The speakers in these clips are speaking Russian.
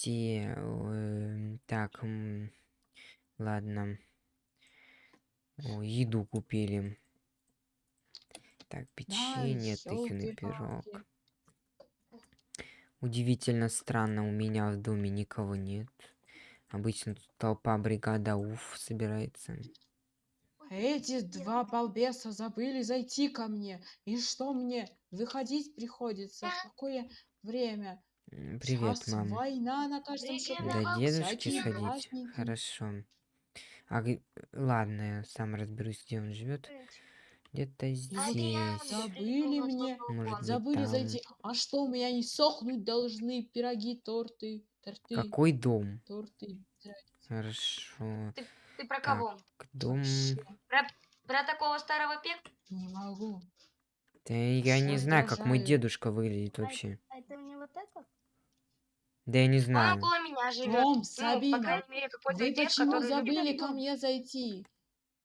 все. э, Так, м, ладно. О, еду купили. Так, печенье, тыквенный пирог. Удивительно странно, у меня в доме никого нет. Обычно тут толпа бригада УФ собирается. Эти два балбеса забыли зайти ко мне. И что мне? Выходить приходится. В какое время? Привет, Щас мам. война на каждом шагу. До дедушки всякие сходить. праздники. Хорошо. А ладно, я сам разберусь, где он живет. Где-то здесь. Забыли мне. Может быть, Забыли там. зайти. А что, у меня не сохнуть должны пироги, торты, торты, Какой дом? торты. Хорошо. Ты про Так, кого? дом. Вообще Про такого старого пек? не могу. Да я не знаю, как мой дедушка выглядит вообще. А это не вот это? Да я не Он знаю. около меня живет. Том, Ну, по Сабина, крайней мере, какой-то Вы пек, почему забыли ко мне зайти?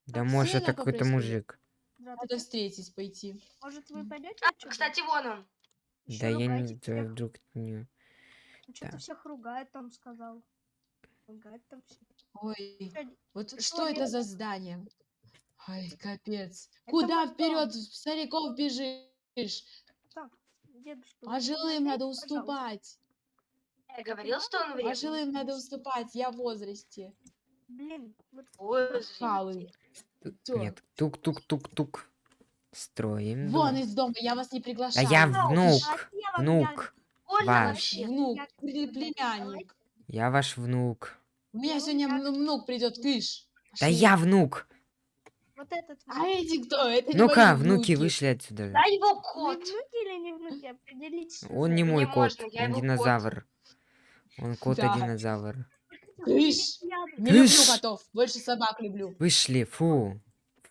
Да так может это какой-то мужик. Надо встретить пойти. Может, вы пойдете? А, кстати, вон он. Да я не да, вдруг не. Что-то так. всех ругает, там сказал. Ругает там всех. Ой, вот ты что что это за здание? Ай, капец. Это Куда вперед стариков бежишь? Так, дедушка. Пожилым надо уступать. Я говорил, что он вредный. Пожилым надо уступать. Я в возрасте. Блин, вот Ой? Нет. Тук-тук-тук-тук. Строим. Вон дом. из дома, я вас не приглашаю. я внук. А я Внук. Больно Ваш. Внук, племянник. Я ваш внук. У меня Ну, сегодня внук придет, кыш. Да я внук. Вот этот А внук. эти кто? Это Ну-ка, внуки внуки. вышли отсюда. Да его кот. внуки или не внуки? Определитесь. Он не Не мой кот, можно, он кот. Он кот Да. динозавр. Кыш. Не люблю Кыш. котов, больше собак люблю. Вышли, фу.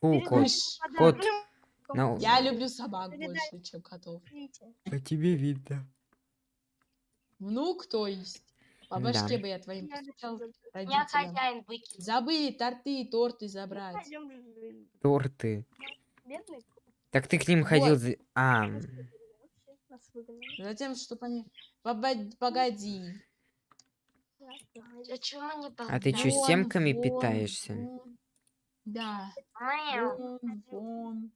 Фу, кот. Кыш. Кот. На- Я люблю собак больше, чем котов. По тебе видно. Внук, то есть. По Да. башке бы я твоим Я постучал родителям. хозяин выкинул. Забыли торты и торты забрать. Торты. Так ты к ним ходил Вот. за... А. Затем, чтобы они... Погоди. А чё мы не а ты чё, Вон, семками вон, питаешься? вон. Да. Вон, вон.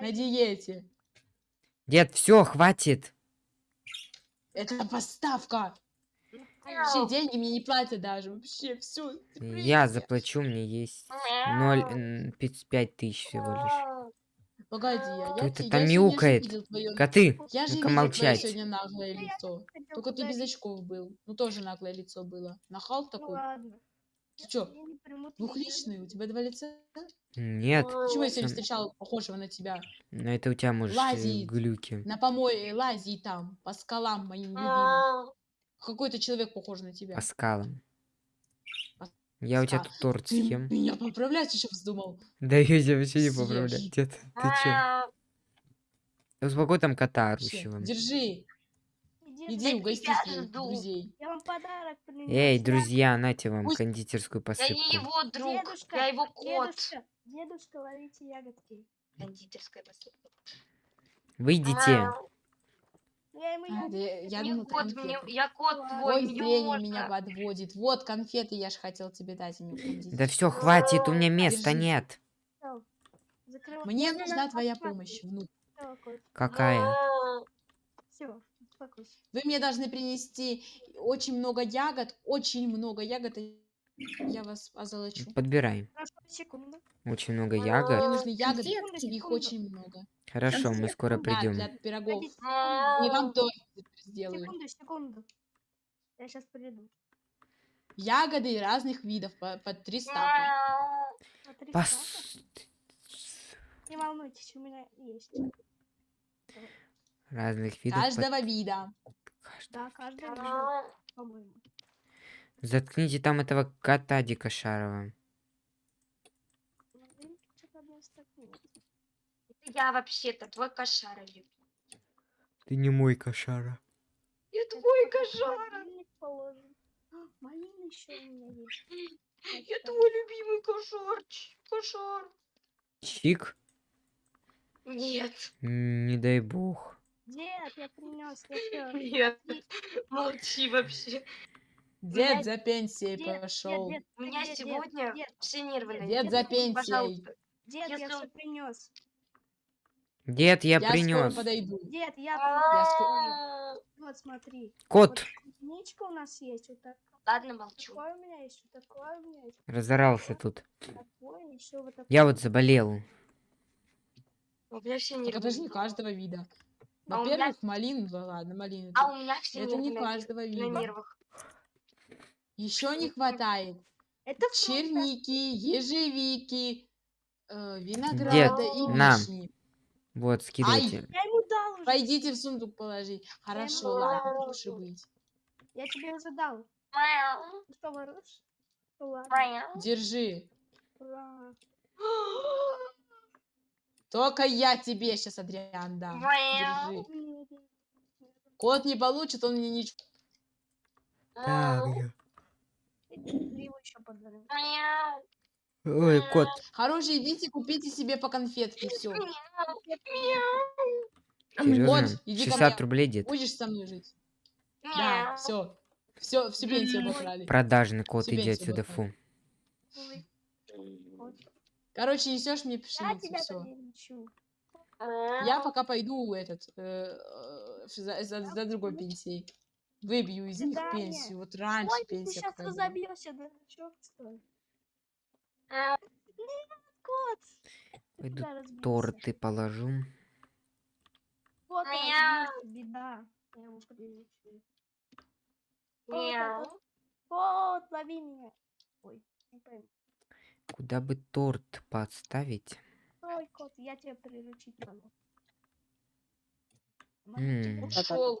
На диете. Дед, все, хватит. Это поставка. Вообще деньги мне не платят даже. Вообще все. Я заплачу, мне есть ноль, м, пять пять тысяч всего лишь. Погоди, я, я, это там мяукает? твое... Коты, Я же твое молчать. сегодня наглое лицо. Только ты без очков был. Ну тоже наглое лицо было. Нахал Ну такой. ладно. Ты чё, двухличный? У тебя два лица? Нет, Почему я сегодня встречал похожего на тебя? но это у тебя может э, Лазит. глюки. На помое лази там, по скалам моим любимым. Какой-то человек похож на тебя. По скалам. По Я у тебя тут торт Ты съем. меня поправлять еще вздумал. Да я тебя вообще не дед. Ты чё? Мяу. Успокой там кота орущего. Держи, Иди, угости друзей. Я вам подарок. Эй, Я- друзья, нате вам Пусть- кондитерскую Я посыпку. не его друг, Дедушка, я его кот. Дедушка, дедушка, ловите ягодки. Кондитерская посыпка. Выйдите. Мяу. Я ему А, я, я думала, кот, мне, я кот Ой, твой, Ой, зрение меня подводит. Вот конфеты, я же хотел тебе дать, а не Да все, хватит, у меня места Держи. нет. Мне Не, не, нужна твоя помощь, внук. Какая? Успокойся. Вы мне должны принести очень много ягод, очень много ягод, и я вас озолочу. Подбирай. Хорошо, секунду. Очень много Мне ягод. нужны ягоды, их очень много. Хорошо, мы скоро Да, придем. для пирогов. И вам тоже сделаю. Секунду, секунду. Я сейчас приду. Ягоды разных видов, по, по три стака. Мяу. Смотри, Пос... Не волнуйтесь, у меня есть. Разных видов. Каждого вида. Каждый. Да, Мяу. по-моему. Заткните там этого кота Дика Шарова. Ну, блин, что-то мне стакнет. Это Я вообще-то твой кошара люблю. Ты не мой кошара. Я твой кошара. Малина еще у меня есть. Я твой любимый кошарч. Кошар. Чик? Нет. Не дай бог. Дед, я принес. Нет. Молчи вообще. Дед Меня- за пенсией Дед, пошел. дед, У меня дед, дед, сегодня дед, все нервы на Дед за пенсией. Пожалуйста. дед, я все принес. Дед, я, Я принес. подойду. Дед, я принес. Вот смотри. Кот единичка у нас есть, вот так. Ладно, молчу. Такое у меня есть, вот такое у меня есть, разорался тут. Я вот заболел. У меня все не каждого вида. А Во-первых, малин, да ладно, малины. А у меня все Это не на нер- каждого на вида. нервах. Еще не хватает Это черники, ежевики, э, винограда и на. вишни. Вот, скидывайте. Я ему дал уже. Пойдите в сундук положить. Хорошо, ладно, лучше быть. Я тебе уже дал. Что, воруешь? Ну. Держи. Ура. Только я тебе сейчас, Адриан, дам. Держи. Кот не получит, он мне ничего. Так. Мяу. Ой, кот. Хорошие, идите, купите себе по конфетке, все. Серьезно? иди ко 60 мне. рублей, дед. Будешь со мной жить? Да, все. Все, всю пенсию обокрали. Продажный кот, Тебе иди отсюда фу. Вот. Короче, несешь мне Я пшеницу, тебя все. Я пока пойду этот э, э, за, за- за другой пенсией. Выбью из них пенсию. Вот раньше Ой, ты сейчас разобьешься, да? Чё ты? Кот. Пойду торты положу. Вот беда. Я. Мяу. Кот, лови меня. Ой, не пойму. Куда бы торт подставить? Ой, кот, я тебя приручить могу. М. Ушел.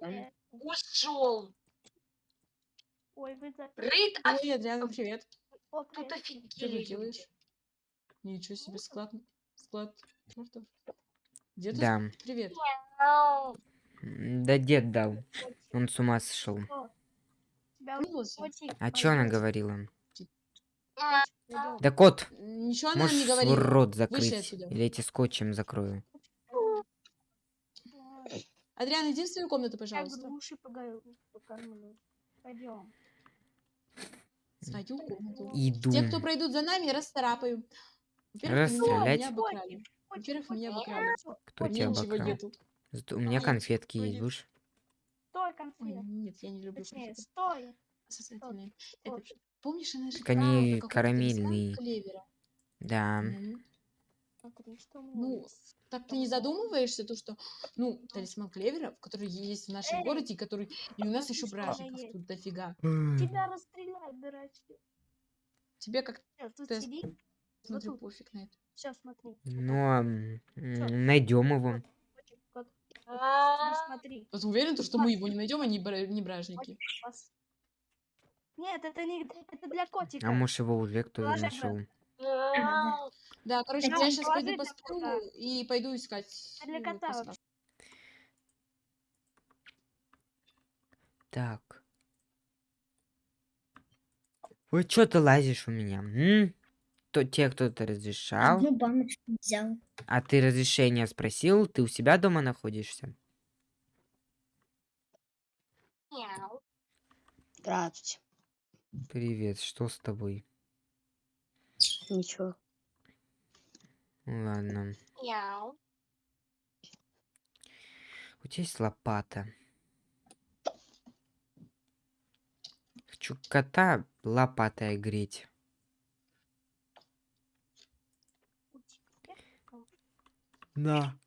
Ушел. Ой, вы за... Рыд, а Ой, Адриан, привет. О, тут привет. Что ты офигели делаешь? Ничего себе, склад. Склад. Где ты? Да. Привет. Да дед дал. Он с ума сошел. Тебя А чё она говорила? Пойдёт. Да кот, Ничего она не свой рот закрыть? Или эти скотчем закрою? Адриан, иди в свою комнату, Я пожалуйста. груши пога- покормлю. Пойдем. Свою комнату. Иду. Те, кто пройдут за нами, расцарапаю. Во-первых, меня- Расстрелять? Во-первых, меня обокрали. Кто У меня тебя обокрал? нету. У меня конфетки есть, будешь? Стой, Ой, конфет. нет, я не люблю конфеты. стой. Сосательные. Помнишь, она же Так они карамельные. Да. Мгм. Смотри, что у меня Ну, есть. Так ты не задумываешься, то, что, ну, талисман клевера, который есть в нашем Эй, городе, и который и у нас еще бражников тут дофига. Тебя расстреляют, дурачки. Тебе как Тут Ты сиди. смотрю, тут. пофиг на это. Все, смотри. Ну, найдем его. Ну, смотри. Вот уверен, то, что мы его не найдем, они бра- не бражники. Нет, это не это для котика. А может его уже кто-то нашел? Да, короче, Да, я сейчас пойду посплю кота. и пойду искать. Для э, кота вообще. Так. Ой, что ты лазишь у меня? М? То, тебе кто-то разрешал? Одну баночку взял. А ты разрешение спросил? Ты у себя дома находишься? Мяу. Здравствуйте. Привет, что с тобой? Ничего. Ладно. Мяу. У тебя есть лопата. Хочу кота лопатой греть. На.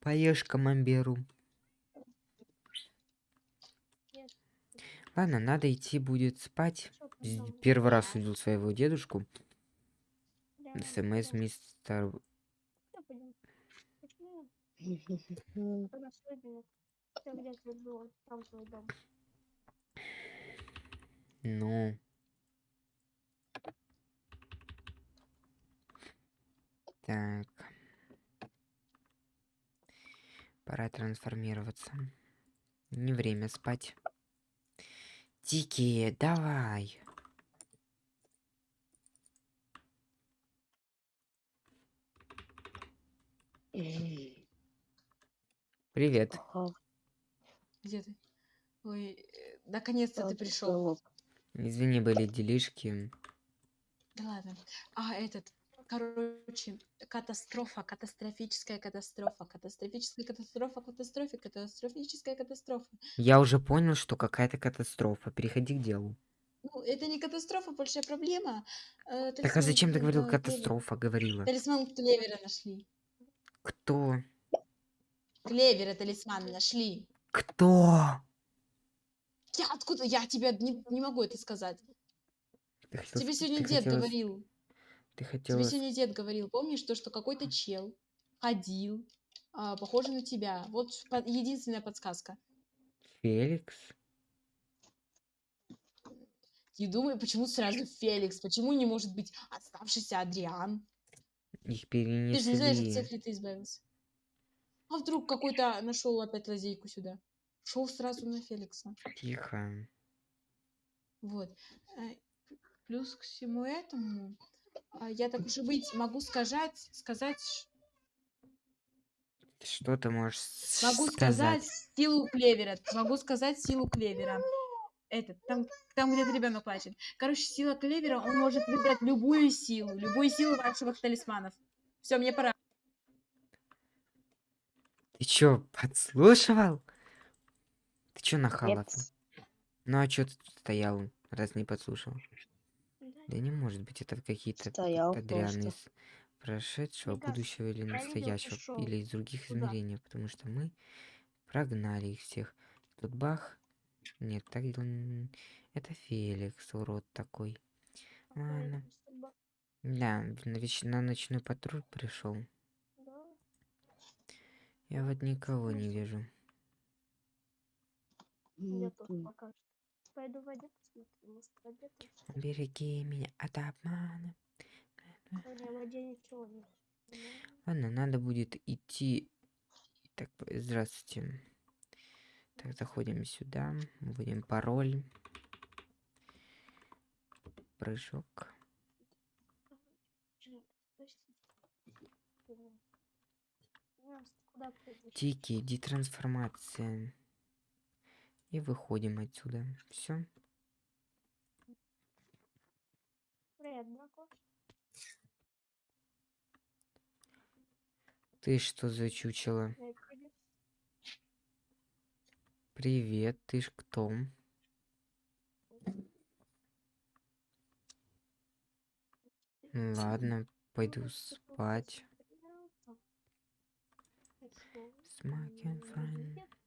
Поешь камамберу. Ладно, надо идти будет спать. Первый раз увидел своего дедушку. СМС мистер... Ну. Так. Пора трансформироваться. Не время спать. Дикие, давай. Привет. Ага. Где ты? Ой, э, наконец-то ты пришел. Извини, были делишки. Да ладно. А этот, короче, катастрофа, катастрофическая катастрофа, катастрофическая катастрофа, катастрофе, катастрофическая катастрофа. Я уже понял, что какая-то катастрофа. Переходи к делу. Ну, это не катастрофа, большая проблема. Э, Так а зачем ты говорил катастрофа? Говорила. Талисман клевера нашли. Кто? Клевера талисман нашли. Кто? Я откуда? Я тебе не, не могу это сказать. Ты хотел Тебе сегодня ты дед хотела говорил. Ты Тебе хотела... с- сегодня дед говорил. Помнишь то, что какой-то чел ходил, а, похожий на тебя. Вот по- единственная подсказка. Феликс? И думаю, почему сразу Феликс? Почему не может быть оставшийся Адриан? Их Ты же не знаешь, от перенесли. всех ли ты избавился. А вдруг какой-то нашел опять лазейку сюда? Шел сразу на Феликса. Тихо. Вот. Э, Плюс к всему этому, а, я так уж и быть, могу сказать, сказать, Что ты можешь могу сказать силу клевера, могу сказать силу клевера. Этот, там, там где-то ребенок плачет. Короче, сила клевера, он может выбрать любую силу, любую силу ваших талисманов. Все, мне пора. Ты чё, подслушивал? Ты чё нахал? Ну а чё ты тут стоял, раз не подслушал? Да, Да не может быть, это какие-то просто. из прошедшего, кажется, будущего или настоящего, или из других Куда? измерений, потому что мы прогнали их всех. Тут бах. Нет, так это Феликс, урод такой. Ладно. Да, на, ночной патруль пришел. да. Я вот никого не вижу. Я тоже пока что. Пойду в один посмотрю, может. Береги меня от обмана. У меня в воде ничего нет. Ладно, надо будет идти. Так, здравствуйте. Так, заходим сюда, вводим пароль. Прыжок. Тики, детрансформация. И выходим отсюда. Все. Ты что за чучело? Привет, ты ж кто? Ладно, пойду спать. Smoking fine.